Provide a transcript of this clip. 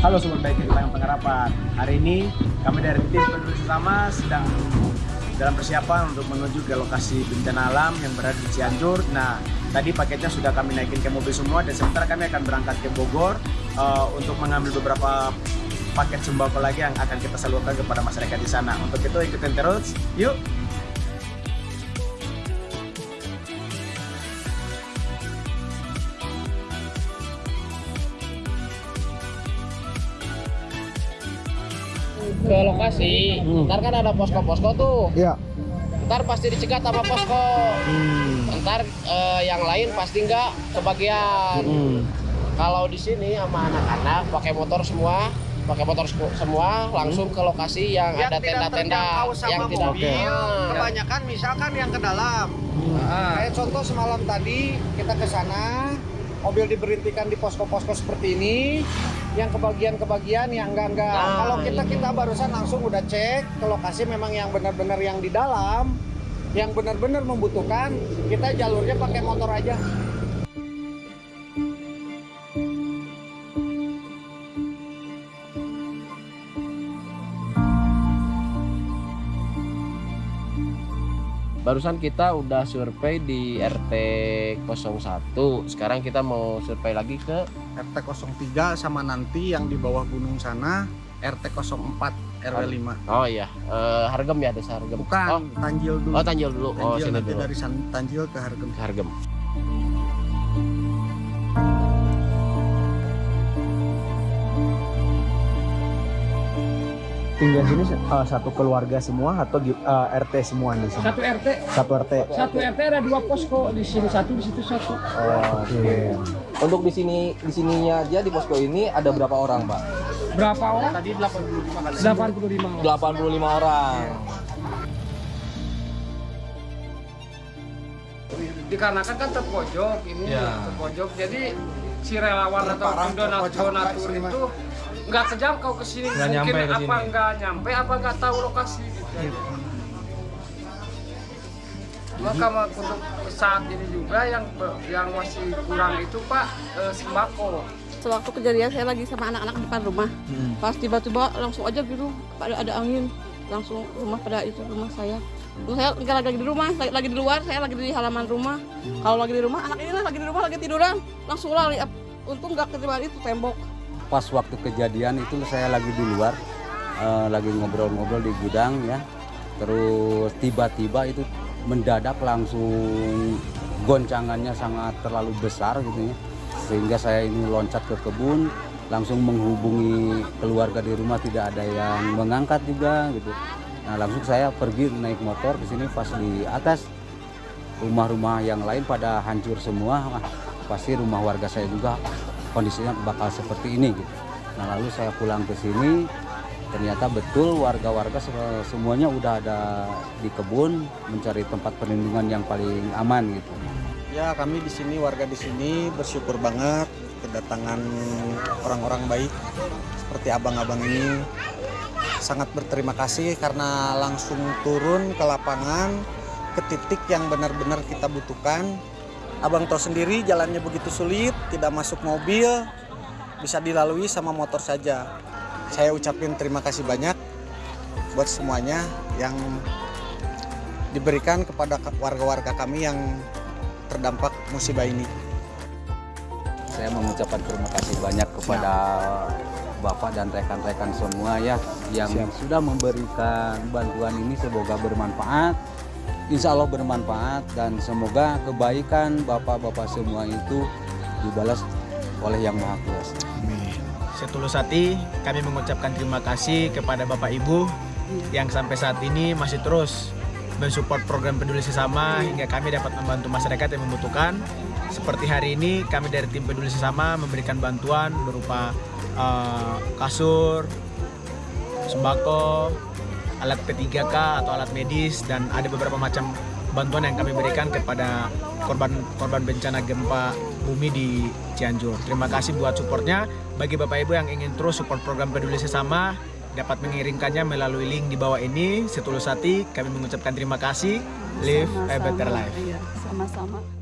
Halo Sobat Baik Kehilangan Pengharapan Hari ini kami dari tim peduli sesama sedang dalam persiapan untuk menuju ke lokasi bencana alam yang berada di Cianjur. Nah, tadi paketnya sudah kami naikin ke mobil semua dan sementara kami akan berangkat ke Bogor uh, untuk mengambil beberapa paket sembako lagi yang akan kita salurkan kepada masyarakat di sana. Untuk itu ikutin terus, yuk! Ke lokasi Hmm. ntar kan ada posko-posko tuh Iya. ntar pasti dicegat sama posko Hmm. ntar eh, yang lain pasti nggak kebagian Hmm. kalau di sini sama anak-anak pakai motor semua pakai motor semua langsung ke lokasi yang, yang ada tidak tenda-tenda terjangkau sama yang tidak mobil kebanyakan misalkan yang ke dalam Ah. kayak contoh semalam tadi kita ke sana mobil diberhentikan di posko-posko seperti ini yang kebagian-kebagian yang enggak-enggak Nah, kalau kita kita barusan langsung udah cek ke lokasi memang yang benar-benar yang di dalam yang benar-benar membutuhkan kita jalurnya pakai motor aja. Barusan kita udah survei di RT 01 sekarang kita mau survei lagi ke RT 03 sama nanti yang di bawah gunung sana RT 04 RW 5 oh iya. Eh, Hargem ya desa Hargem bukan oh, Tanjil dulu. Oh Tanjil dulu. Oh Tanjil sini nanti dulu. dari San- Tanjil ke Hargem. Ke Hargem. Tinggal sini uh, satu keluarga semua atau uh, RT semua di sini? Satu RT, Satu RT. satu RT ada dua posko di sini satu di situ satu. Oke. Untuk di sini di sininya aja di posko ini ada berapa orang, Pak? Berapa orang? tadi 85 kali 85 orang. 85 orang. Dikarenakan kan terpojok ini Ya. terpojok jadi si relawan atau donatur donatur itu nggak kejangkau ke sini mungkin apa nggak nyampe apa nggak tahu lokasi gitu. Maka ma- untuk saat ini juga yang yang masih kurang itu Pak eh, sembako. Sewaktu kejadian saya lagi sama anak-anak di depan rumah. Pas tiba-tiba langsung aja gitu ada ada angin langsung rumah pada itu rumah saya. Terus saya nggak lagi di rumah, lagi, lagi di luar, saya lagi di halaman rumah. Kalau lagi di rumah, anak ini lagi di rumah lagi tiduran, langsung lari. Untung nggak ketiban itu tembok. pas waktu kejadian itu saya lagi di luar eh, lagi ngobrol-ngobrol di gudang ya terus tiba-tiba itu mendadak langsung goncangannya sangat terlalu besar gitu ya. Sehingga saya ini loncat ke kebun langsung menghubungi keluarga di rumah tidak ada yang mengangkat juga gitu. Nah langsung saya pergi naik motor ke sini pas di atas. Rumah-rumah yang lain pada hancur semua Wah, pasti rumah warga saya juga kondisinya bakal seperti ini gitu. Nah lalu saya pulang ke sini ternyata betul warga-warga se- semuanya udah ada di kebun mencari tempat perlindungan yang paling aman gitu. Ya kami di sini warga di sini bersyukur banget kedatangan orang-orang baik seperti abang-abang ini. Sangat berterima kasih karena langsung turun ke lapangan ke titik yang benar-benar kita butuhkan. Abang tahu sendiri jalannya begitu sulit, tidak masuk mobil, bisa dilalui sama motor saja. Saya ucapin terima kasih banyak buat semuanya yang diberikan kepada warga-warga kami yang terdampak musibah ini. Saya mengucapkan terima kasih banyak kepada Bapak dan rekan-rekan semua ya yang sudah memberikan bantuan ini semoga bermanfaat. Insya Allah bermanfaat dan semoga kebaikan Bapak-Bapak semua itu dibalas oleh Yang Maha Kuasa. Setulus hati kami mengucapkan terima kasih kepada Bapak Ibu yang sampai saat ini masih terus mensupport program peduli sesama hingga kami dapat membantu masyarakat yang membutuhkan. Seperti hari ini kami dari tim peduli sesama memberikan bantuan berupa eh, kasur, sembako, alat P3K atau alat medis dan ada beberapa macam bantuan yang kami berikan kepada korban-korban bencana gempa bumi di Cianjur. Terima kasih buat supportnya. Bagi Bapak Ibu yang ingin terus support program peduli sesama, dapat mengirimkannya melalui link di bawah ini. Setulus hati kami mengucapkan terima kasih. Live a better life. Iya, sama-sama.